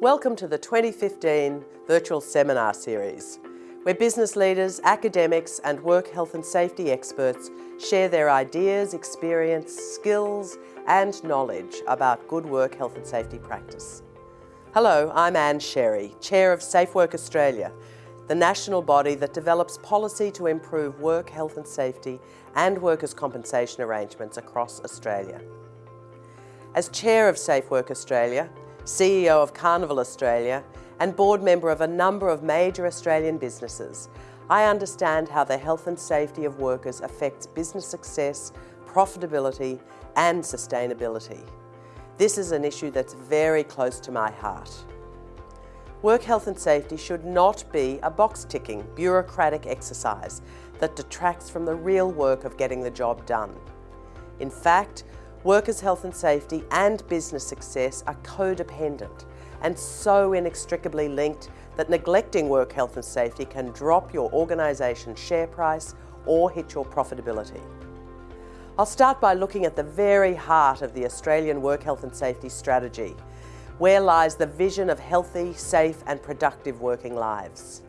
Welcome to the 2015 Virtual Seminar Series, where business leaders, academics and work health and safety experts share their ideas, experience, skills and knowledge about good work health and safety practice. Hello, I'm Ann Sherry, Chair of Safe Work Australia, the national body that develops policy to improve work health and safety and workers' compensation arrangements across Australia. As Chair of Safe Work Australia, CEO of Carnival Australia and board member of a number of major Australian businesses, I understand how the health and safety of workers affects business success, profitability and sustainability. This is an issue that's very close to my heart. Work health and safety should not be a box-ticking, bureaucratic exercise that detracts from the real work of getting the job done. In fact, Workers' health and safety and business success are codependent and so inextricably linked that neglecting work health and safety can drop your organisation's share price or hit your profitability. I'll start by looking at the very heart of the Australian Work Health and Safety Strategy, where lies the vision of healthy, safe and productive working lives.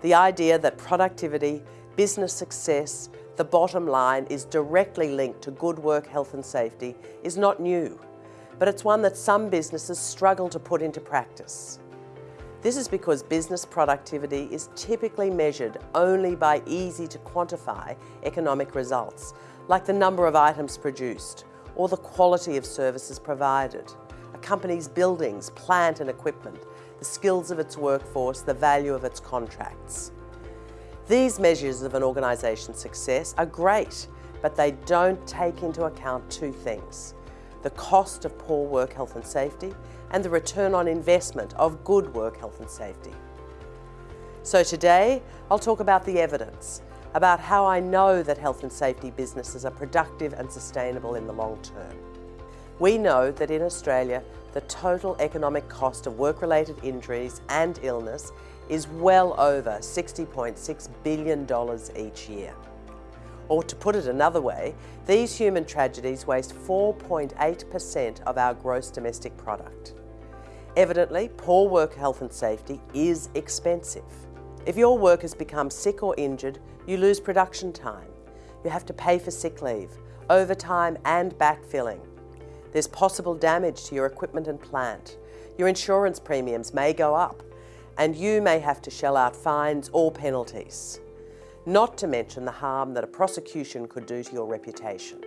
The idea that productivity, business success the bottom line is directly linked to good work health and safety is not new, but it's one that some businesses struggle to put into practice. This is because business productivity is typically measured only by easy to quantify economic results, like the number of items produced or the quality of services provided, a company's buildings, plant and equipment, the skills of its workforce, the value of its contracts. These measures of an organisation's success are great, but they don't take into account two things. The cost of poor work health and safety and the return on investment of good work health and safety. So today, I'll talk about the evidence, about how I know that health and safety businesses are productive and sustainable in the long term. We know that in Australia, the total economic cost of work-related injuries and illness is well over $60.6 billion each year. Or to put it another way, these human tragedies waste 4.8% of our gross domestic product. Evidently, poor work health and safety is expensive. If your workers become sick or injured, you lose production time. You have to pay for sick leave, overtime and backfilling. There's possible damage to your equipment and plant. Your insurance premiums may go up and you may have to shell out fines or penalties. Not to mention the harm that a prosecution could do to your reputation.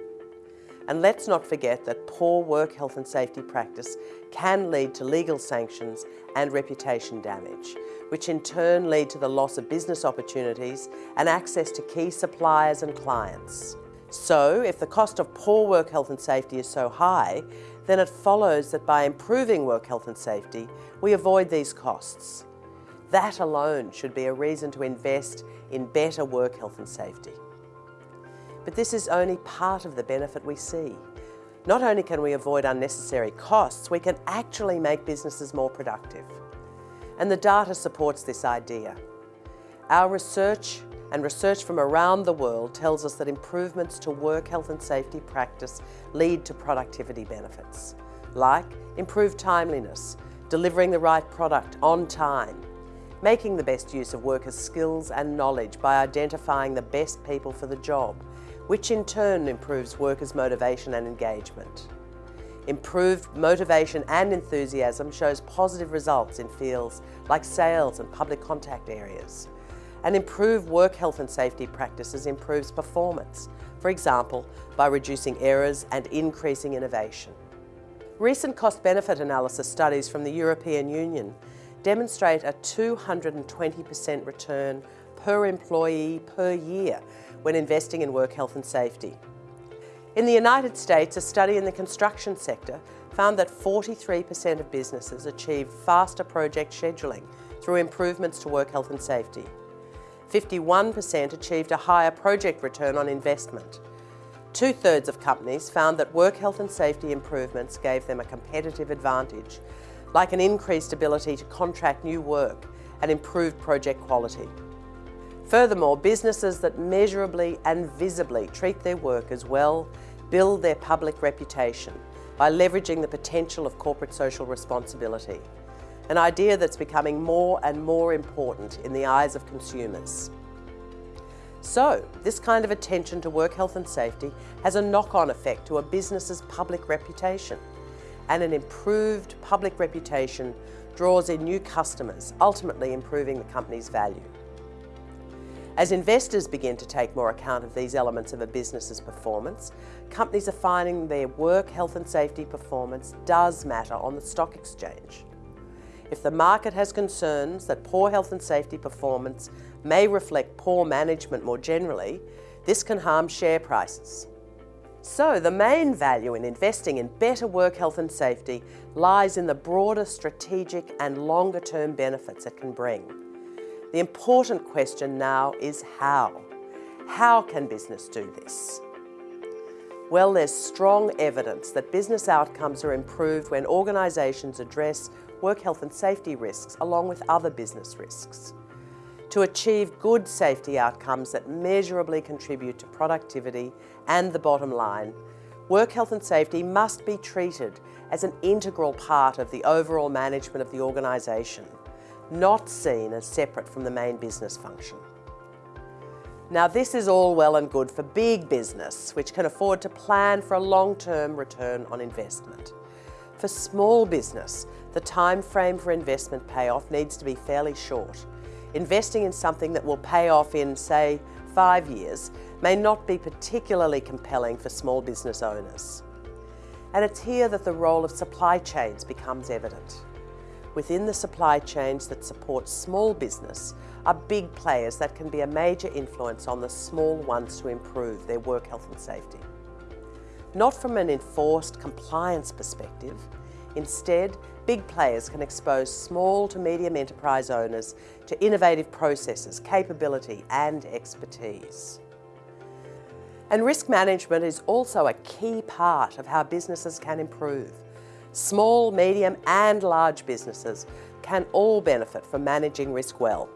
And let's not forget that poor work health and safety practice can lead to legal sanctions and reputation damage, which in turn lead to the loss of business opportunities and access to key suppliers and clients. So, if the cost of poor work health and safety is so high, then it follows that by improving work health and safety, we avoid these costs. That alone should be a reason to invest in better work health and safety. But this is only part of the benefit we see. Not only can we avoid unnecessary costs, we can actually make businesses more productive. And the data supports this idea. Our research and research from around the world tells us that improvements to work health and safety practice lead to productivity benefits, like improved timeliness, delivering the right product on time, making the best use of workers' skills and knowledge by identifying the best people for the job, which in turn improves workers' motivation and engagement. Improved motivation and enthusiasm shows positive results in fields like sales and public contact areas. And improved work health and safety practices improves performance, for example, by reducing errors and increasing innovation. Recent cost-benefit analysis studies from the European Union demonstrate a 220% return per employee per year when investing in work health and safety. In the United States, a study in the construction sector found that 43% of businesses achieved faster project scheduling through improvements to work health and safety. 51% achieved a higher project return on investment. Two-thirds of companies found that work health and safety improvements gave them a competitive advantage like an increased ability to contract new work and improved project quality. Furthermore, businesses that measurably and visibly treat their workers well build their public reputation by leveraging the potential of corporate social responsibility. an idea that's becoming more and more important in the eyes of consumers. So, this kind of attention to work health and safety has a knock-on effect to a business's public reputation. And an improved public reputation draws in new customers, ultimately improving the company's value. As investors begin to take more account of these elements of a business's performance, companies are finding their work health and safety performance does matter on the stock exchange. If the market has concerns that poor health and safety performance may reflect poor management more generally, this can harm share prices. So the main value in investing in better work health and safety lies in the broader strategic and longer term benefits it can bring. The important question now is how? How can business do this? Well, there's strong evidence that business outcomes are improved when organisations address work health and safety risks along with other business risks. To achieve good safety outcomes that measurably contribute to productivity and the bottom line, work health and safety must be treated as an integral part of the overall management of the organisation, not seen as separate from the main business function. Now this is all well and good for big business, which can afford to plan for a long-term return on investment. For small business, the time frame for investment payoff needs to be fairly short. Investing in something that will pay off in, say, five years may not be particularly compelling for small business owners. And it's here that the role of supply chains becomes evident. Within the supply chains that support small business are big players that can be a major influence on the small ones to improve their work health and safety. Not from an enforced compliance perspective, Instead, big players can expose small to medium enterprise owners to innovative processes, capability and expertise. And risk management is also a key part of how businesses can improve. Small, medium and large businesses can all benefit from managing risk well.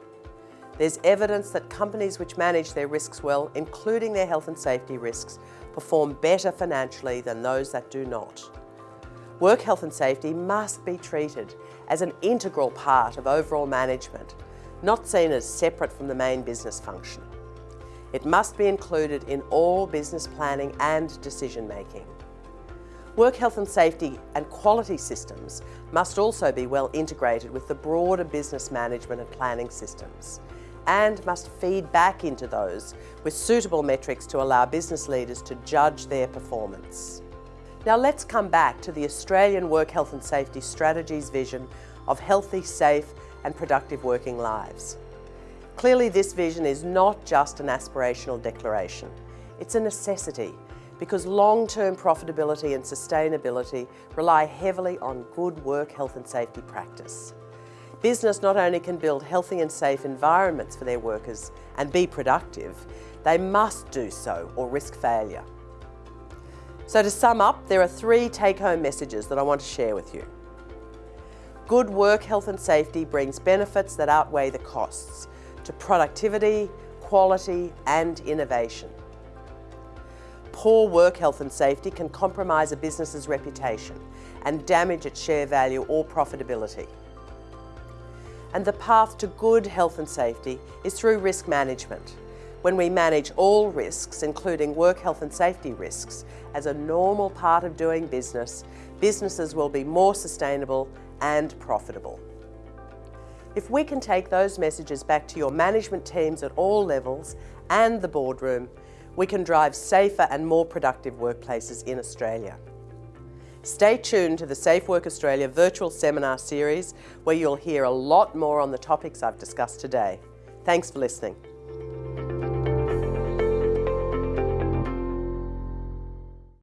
There's evidence that companies which manage their risks well, including their health and safety risks, perform better financially than those that do not. Work health and safety must be treated as an integral part of overall management, not seen as separate from the main business function. It must be included in all business planning and decision making. Work health and safety and quality systems must also be well integrated with the broader business management and planning systems and must feed back into those with suitable metrics to allow business leaders to judge their performance. Now let's come back to the Australian Work Health and Safety Strategy's vision of healthy, safe and productive working lives. Clearly this vision is not just an aspirational declaration. It's a necessity because long-term profitability and sustainability rely heavily on good work health and safety practice. Business not only can build healthy and safe environments for their workers and be productive, they must do so or risk failure. So to sum up, there are three take-home messages that I want to share with you. Good work health and safety brings benefits that outweigh the costs to productivity, quality and innovation. Poor work health and safety can compromise a business's reputation and damage its share value or profitability. And the path to good health and safety is through risk management when we manage all risks, including work health and safety risks, as a normal part of doing business, businesses will be more sustainable and profitable. If we can take those messages back to your management teams at all levels and the boardroom, we can drive safer and more productive workplaces in Australia. Stay tuned to the Safe Work Australia virtual seminar series where you'll hear a lot more on the topics I've discussed today. Thanks for listening.